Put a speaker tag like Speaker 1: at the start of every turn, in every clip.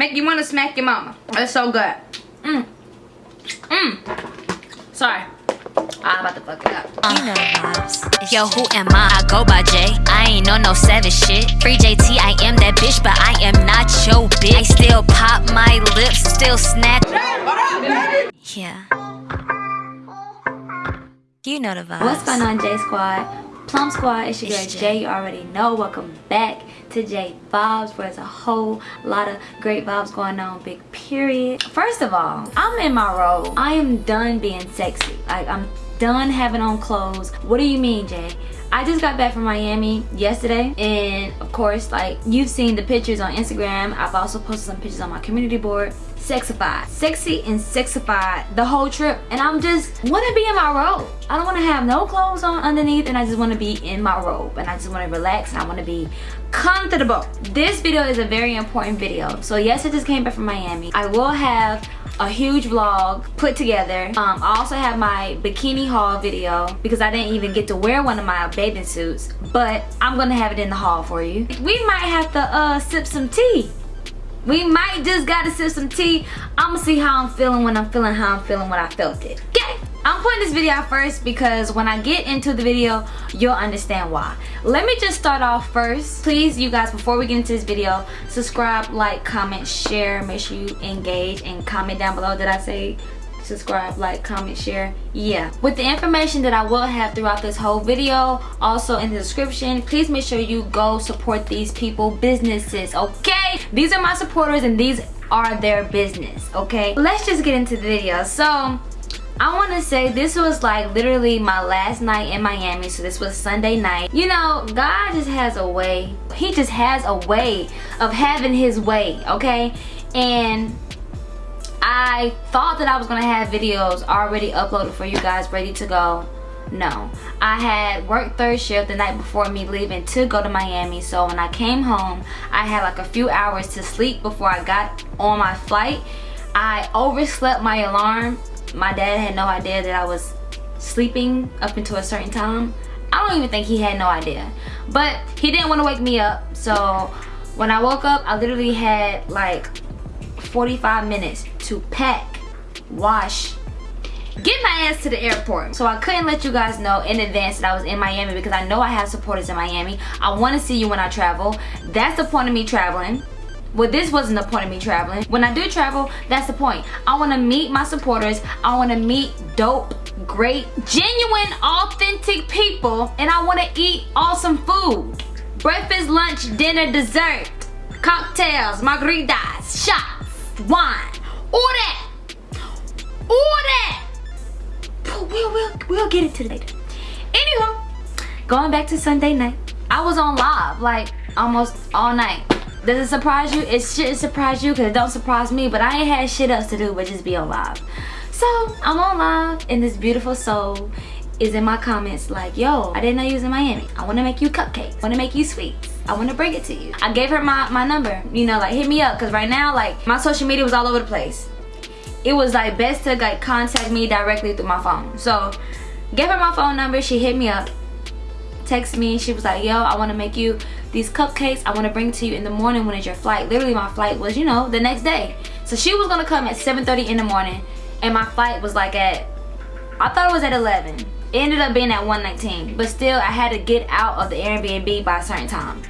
Speaker 1: Make you want to smack your mama. It's so good. Mmm. Mmm. Sorry. I'm about to fuck it up.
Speaker 2: You know the vibes. Yo, who am I? I go by J. I ain't on no savage shit. Free JT, I am that bitch, but I am not your bitch. I still pop my lips, still snatch. Yeah. You know the vibes.
Speaker 3: What's going on, J Squad? Plum Squad, it's your girl
Speaker 2: It's Jay.
Speaker 3: Jay. You already know. Welcome back to Jay Vibes, where there's a whole lot of great vibes going on. Big period. First of all, I'm in my role. I am done being sexy. Like I'm done having on clothes. What do you mean, Jay? I just got back from Miami yesterday and of course like you've seen the pictures on Instagram. I've also posted some pictures on my community board. Sexified. Sexy and sexified the whole trip and I'm just want to be in my robe. I don't want to have no clothes on underneath and I just want to be in my robe and I just want to relax and I want to be comfortable. This video is a very important video. So yes, I just came back from Miami. I will have a huge vlog put together. Um, I also have my bikini haul video because I didn't even get to wear one of my bathing suits, but I'm gonna have it in the haul for you. We might have to uh, sip some tea. We might just gotta sip some tea. I'ma see how I'm feeling when I'm feeling how I'm feeling when I felt it. Okay? I'm putting this video out first because when I get into the video, you'll understand why. Let me just start off first. Please, you guys, before we get into this video, subscribe, like, comment, share. Make sure you engage and comment down below. Did I say subscribe, like, comment, share? Yeah. With the information that I will have throughout this whole video, also in the description, please make sure you go support these people businesses, okay? These are my supporters and these are their business, okay? Let's just get into the video. So, I want to say this was like literally my last night in Miami. So this was Sunday night. You know, God just has a way. He just has a way of having his way, okay? And I thought that I was going to have videos already uploaded for you guys ready to go. No. I had worked third shift the night before me leaving to go to Miami. So when I came home, I had like a few hours to sleep before I got on my flight. I overslept my alarm my dad had no idea that I was sleeping up until a certain time. I don't even think he had no idea. But he didn't want to wake me up. So when I woke up, I literally had like 45 minutes to pack, wash, get my ass to the airport. So I couldn't let you guys know in advance that I was in Miami because I know I have supporters in Miami. I want to see you when I travel. That's the point of me traveling. Well, this wasn't the point of me traveling. When I do travel, that's the point. I want to meet my supporters. I want to meet dope, great, genuine, authentic people. And I want to eat awesome food. Breakfast, lunch, dinner, dessert, cocktails, margaritas, shots, wine. All that. All that. We'll, we'll, we'll get it to later. Anywho, going back to Sunday night. I was on live like almost all night. Does it surprise you? It shouldn't surprise you because it don't surprise me, but I ain't had shit else to do but just be on live. So I'm on live and this beautiful soul is in my comments like, yo, I didn't know you was in Miami. I want to make you cupcakes. Want to make you sweets. I want to bring it to you. I gave her my, my number, you know, like hit me up because right now, like my social media was all over the place. It was like best to like contact me directly through my phone. So gave her my phone number. She hit me up text me she was like yo i want to make you these cupcakes i want to bring to you in the morning when it's your flight literally my flight was you know the next day so she was gonna come at 7:30 in the morning and my flight was like at i thought it was at 11 it ended up being at 119 but still i had to get out of the airbnb by a certain time.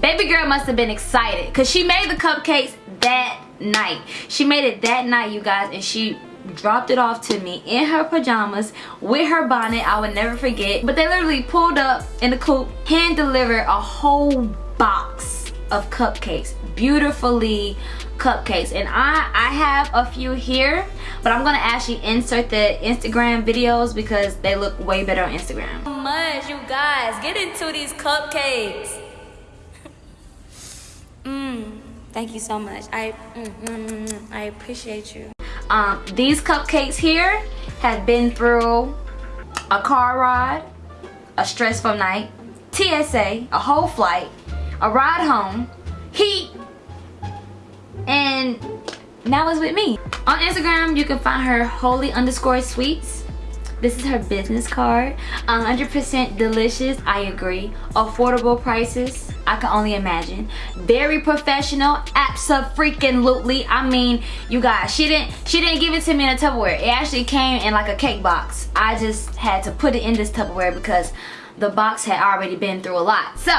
Speaker 3: Baby girl must have been excited because she made the cupcakes that night. She made it that night you guys and she dropped it off to me in her pajamas with her bonnet. I would never forget. But they literally pulled up in the coupe hand delivered a whole box of cupcakes beautifully cupcakes. And i i have a few here but i'm gonna actually insert the instagram videos because they look way better on instagram. Much you guys. Get into these cupcakes. Mm, thank you so much. I mm, mm, mm, mm, i appreciate you. Um, these cupcakes here have been through a car ride, a stressful night, TSA, a whole flight, a ride home, heat, and now it's with me. On Instagram, you can find her holy underscore sweets. This is her business card. 100% delicious, I agree. Affordable prices, I can only imagine. Very professional, absolutely. I mean, you guys, she didn't she didn't give it to me in a Tupperware. It actually came in like a cake box. I just had to put it in this Tupperware because the box had already been through a lot. So,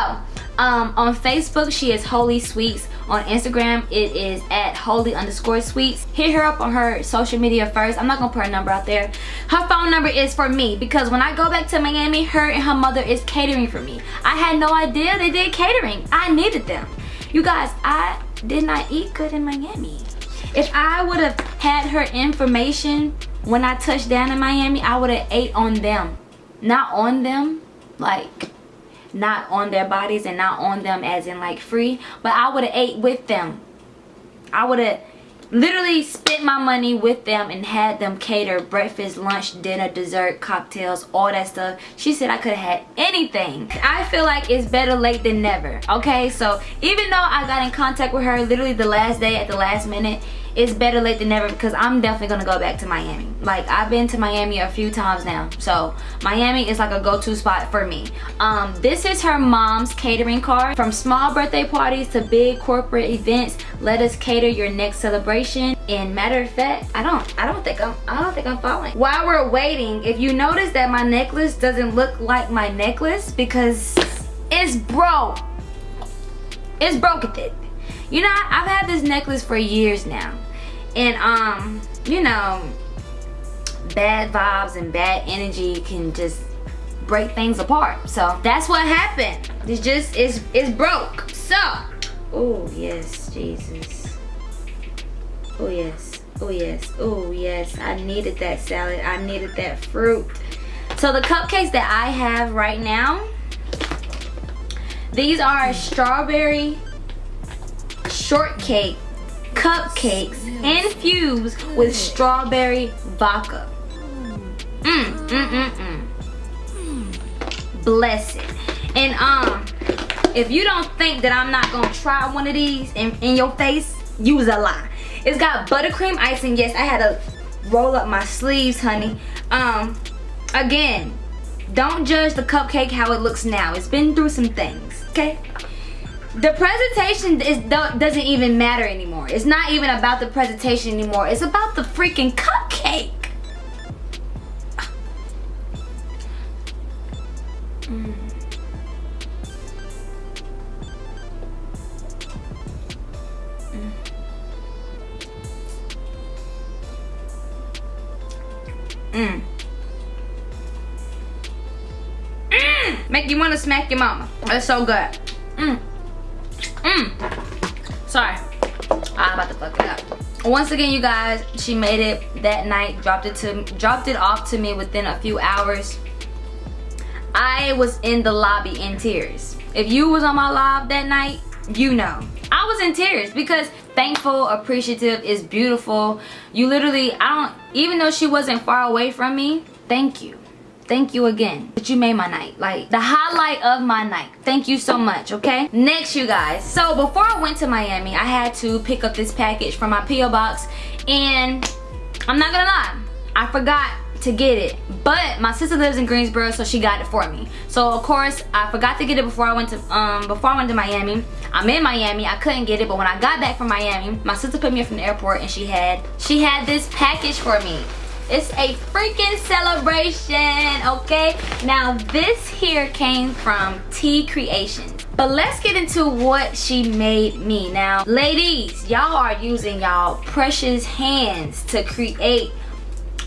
Speaker 3: um, on Facebook, she is Holy Sweets. On Instagram, it is at holy underscore sweets. Hit her up on her social media first. I'm not gonna put her number out there. Her phone number is for me because when I go back to Miami, her and her mother is catering for me. I had no idea they did catering. I needed them. You guys, I did not eat good in Miami. If I would have had her information when I touched down in Miami, I would have ate on them. Not on them, like not on their bodies and not on them as in like free but i would have ate with them. I would have literally spent my money with them and had them cater breakfast lunch dinner dessert cocktails all that stuff. She said i could have had anything. I feel like it's better late than never okay? So even though i got in contact with her literally the last day at the last minute it's better late than never because I'm definitely gonna go back to Miami. Like I've been to Miami a few times now. So Miami is like a go-to spot for me. Um, this is her mom's catering card. From small birthday parties to big corporate events, let us cater your next celebration. And matter of fact, I don't, I don't think I'm, I don't think I'm following. While we're waiting, if you notice that my necklace doesn't look like my necklace because it's broke. It's broken. You know, I've had this necklace for years now. And um you know bad vibes and bad energy can just break things apart. So that's what happened. It's just it's it's broke. So oh yes jesus. Oh yes. Oh yes. Oh yes. I needed that salad. I needed that fruit. So the cupcakes that i have right now these are strawberry shortcake cupcakes infused with strawberry vodka. Mmm, mmm, mmm. Bless it. And um, if you don't think that I'm not gonna try one of these in, in your face, use a lie. It's got buttercream icing. Yes, I had to roll up my sleeves, honey. Um, again, don't judge the cupcake how it looks now. It's been through some things, okay? The presentation is doesn't even matter anymore. It's not even about the presentation anymore. It's about the freaking cupcake. Mm. Mm. Mm. Make you want to smack your mama. That's so good. Mm. Mm. Sorry. I'm about to fuck it up. Once again, you guys, she made it that night, dropped it to dropped it off to me within a few hours. I was in the lobby in tears. If you was on my live that night, you know. I was in tears because thankful, appreciative, is beautiful. You literally, I don't, even though she wasn't far away from me, thank you thank you again that you made my night. Like the highlight of my night. Thank you so much okay? Next you guys. So before i went to miami i had to pick up this package from my po box and i'm not gonna lie i forgot to get it. But my sister lives in greensboro so she got it for me. So of course i forgot to get it before i went to um before i went to miami. I'm in miami. I couldn't get it but when i got back from miami my sister put me up from the airport and she had she had this package for me it's a freaking celebration, okay? Now this here came from T Creations. But let's get into what she made me. Now, ladies, y'all are using y'all precious hands to create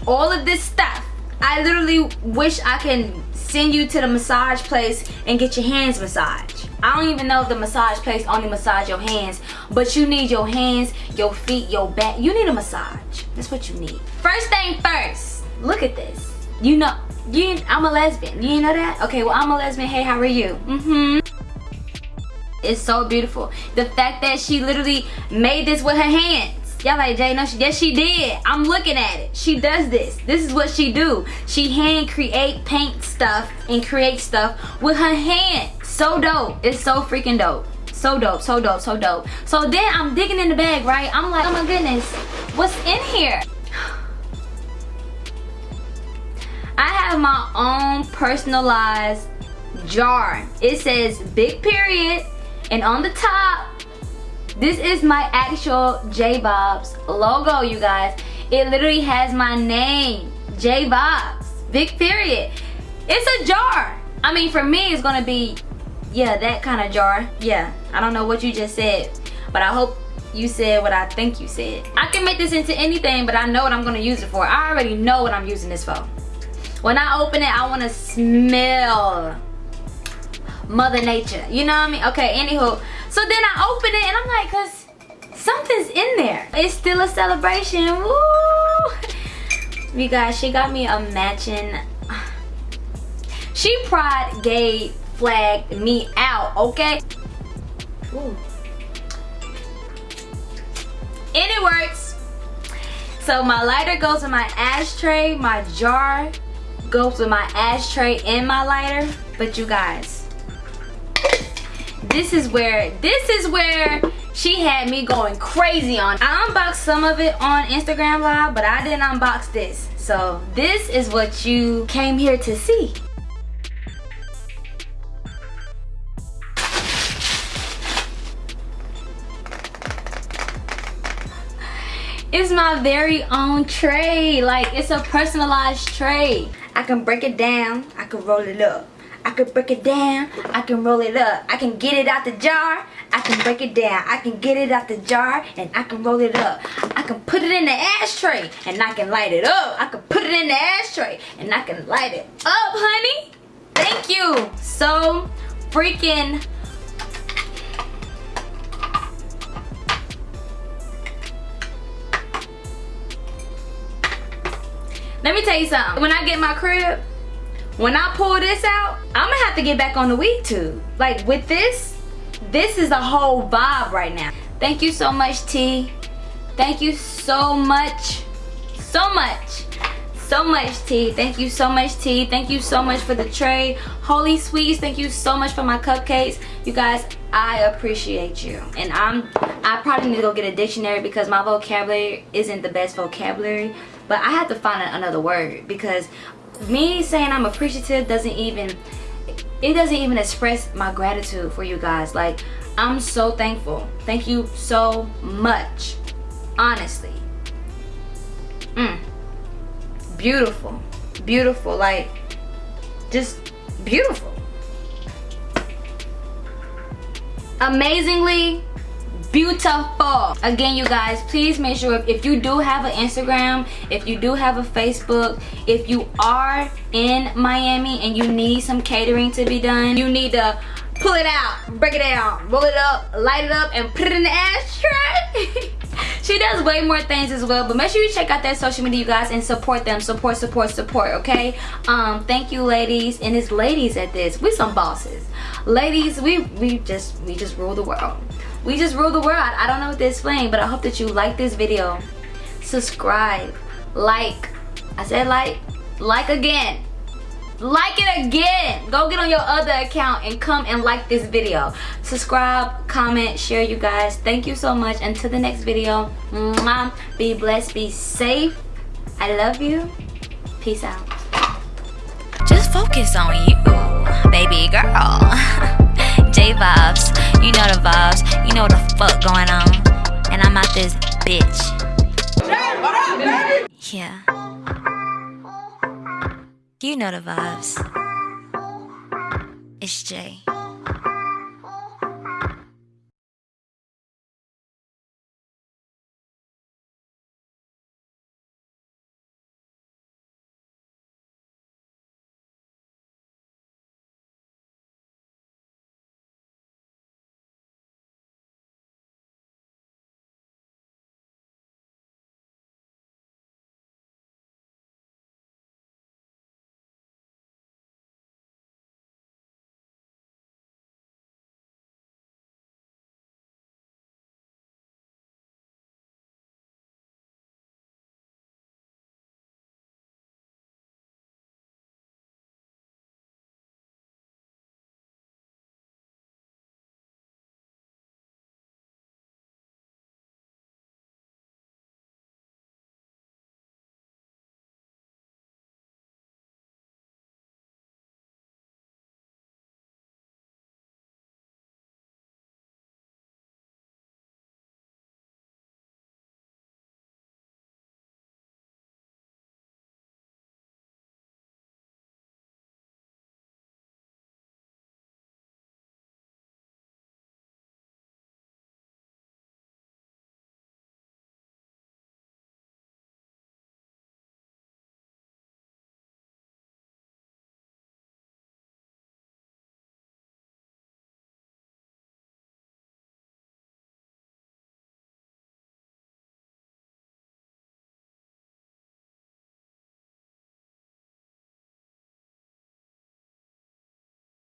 Speaker 3: all of this stuff. I literally wish I can send you to the massage place and get your hands massaged. I don't even know if the massage place only massage your hands, but you need your hands, your feet, your back. You need a massage. That's what you need. First thing first, look at this. You know, you I'm a lesbian. You know that? Okay, well I'm a lesbian. Hey, how are you? Mm-hmm. It's so beautiful. The fact that she literally made this with her hands. Y'all like, Jay, no, she, yes she did. I'm looking at it. She does this. This is what she do. She hand create, paint stuff, and create stuff with her hand. So dope. It's so freaking dope. So dope, so dope, so dope. So then I'm digging in the bag, right? I'm like, oh my goodness, what's in here? I have my own personalized jar. It says big period and on the top this is my actual J Bobs logo you guys. It literally has my name J Bobs big period. It's a jar. I mean for me it's gonna be yeah that kind of jar. Yeah I don't know what you just said but I hope you said what I think you said. I can make this into anything but I know what I'm gonna use it for. I already know what I'm using this for. When I open it I want to smell mother nature you know what i mean okay anywho so then i open it and i'm like because something's in there. It's still a celebration. Woo! you guys she got me a matching she pride gay flagged me out okay? Ooh. and it works. So my lighter goes in my ashtray my jar goes with my ashtray and my lighter. But you guys this is where this is where she had me going crazy on. I unboxed some of it on instagram live but i didn't unbox this. So this is what you came here to see. It's my very own tray. Like it's a personalized tray. I can break it down. I can roll it up I can break it down. I can roll it up. I can get it out the jar. I can break it down. I can get it out the jar and I can roll it up. I can put it in the ashtray and I can light it up. I can put it in the ashtray and I can light it up, honey. Thank you so freaking Let me tell you something. When I get my crib, when I pull this out, I'm gonna have to get back on the weed tube. Like with this, this is a whole vibe right now. Thank you so much, T. Thank you so much, so much, so much, T. Thank you so much, T. Thank you so much for the tray. Holy Sweets, thank you so much for my cupcakes. You guys, I appreciate you. And I'm, I probably need to go get a dictionary because my vocabulary isn't the best vocabulary. But I have to find another word because me saying I'm appreciative doesn't even it doesn't even express my gratitude for you guys. Like I'm so thankful. Thank you so much. Honestly. Mm. beautiful. Beautiful. Like just beautiful. Amazingly beautiful. Again you guys please make sure if, if, you do have an instagram if you do have a facebook if you are in miami and you need some catering to be done you need to pull it out break it down roll it up light it up and put it in the ashtray she does way more things as well but make sure you check out that social media you guys and support them. Support support support okay? Um thank you ladies and it's ladies at this. We some bosses. Ladies we we just we just rule the world. We just rule the world. I don't know what to explain but i hope that you like this video. Subscribe. Like. I said like. Like again like it again. Go get on your other account and come and like this video. Subscribe comment share you guys. Thank you so much. Until the next video. Mwah. be blessed. Be safe. I love you. Peace out.
Speaker 2: Just focus on you baby girl. J vibes you know the vibes. You know what the fuck going on. And i'm out this bitch. Yeah you know the vibes. It's Jay.